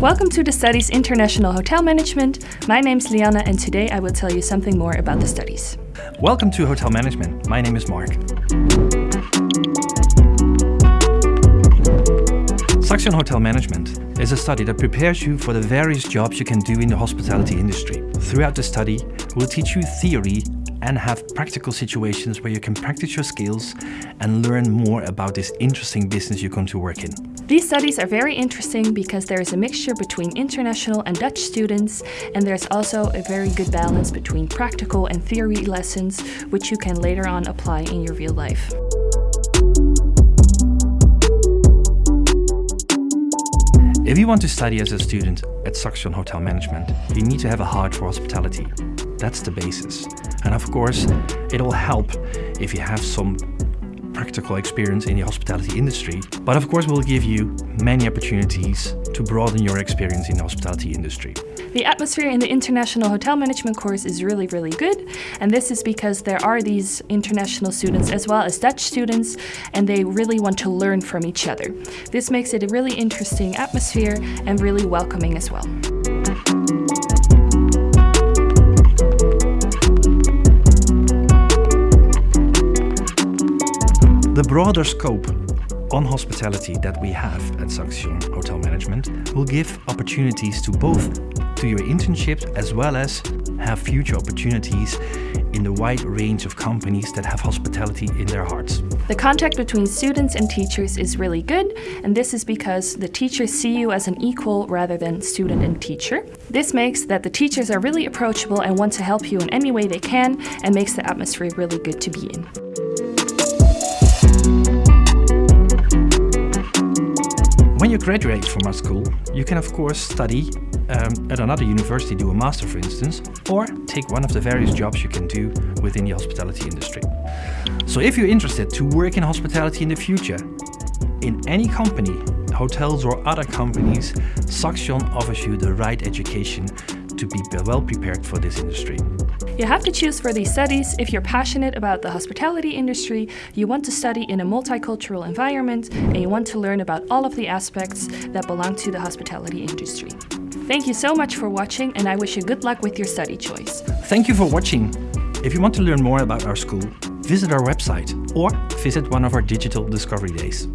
Welcome to the studies International Hotel Management. My name is Liana and today I will tell you something more about the studies. Welcome to Hotel Management. My name is Mark. Saxion Hotel Management is a study that prepares you for the various jobs you can do in the hospitality industry. Throughout the study, we'll teach you theory and have practical situations where you can practice your skills and learn more about this interesting business you come to work in. These studies are very interesting because there is a mixture between international and Dutch students and there's also a very good balance between practical and theory lessons which you can later on apply in your real life. If you want to study as a student at Saxion Hotel Management, you need to have a heart for hospitality. That's the basis. And of course, it'll help if you have some practical experience in the hospitality industry. But of course, we'll give you many opportunities to broaden your experience in the hospitality industry. The atmosphere in the International Hotel Management course is really, really good. And this is because there are these international students as well as Dutch students, and they really want to learn from each other. This makes it a really interesting atmosphere and really welcoming as well. The broader scope on hospitality that we have at Saxion Hotel Management will give opportunities to both to your internships as well as have future opportunities in the wide range of companies that have hospitality in their hearts. The contact between students and teachers is really good, and this is because the teachers see you as an equal rather than student and teacher. This makes that the teachers are really approachable and want to help you in any way they can and makes the atmosphere really good to be in. You graduate from our school, you can of course study um, at another university, do a master for instance, or take one of the various jobs you can do within the hospitality industry. So if you're interested to work in hospitality in the future, in any company, hotels or other companies, Saxion offers you the right education to be well prepared for this industry. You have to choose for these studies if you're passionate about the hospitality industry, you want to study in a multicultural environment, and you want to learn about all of the aspects that belong to the hospitality industry. Thank you so much for watching and I wish you good luck with your study choice. Thank you for watching. If you want to learn more about our school, visit our website or visit one of our digital discovery days.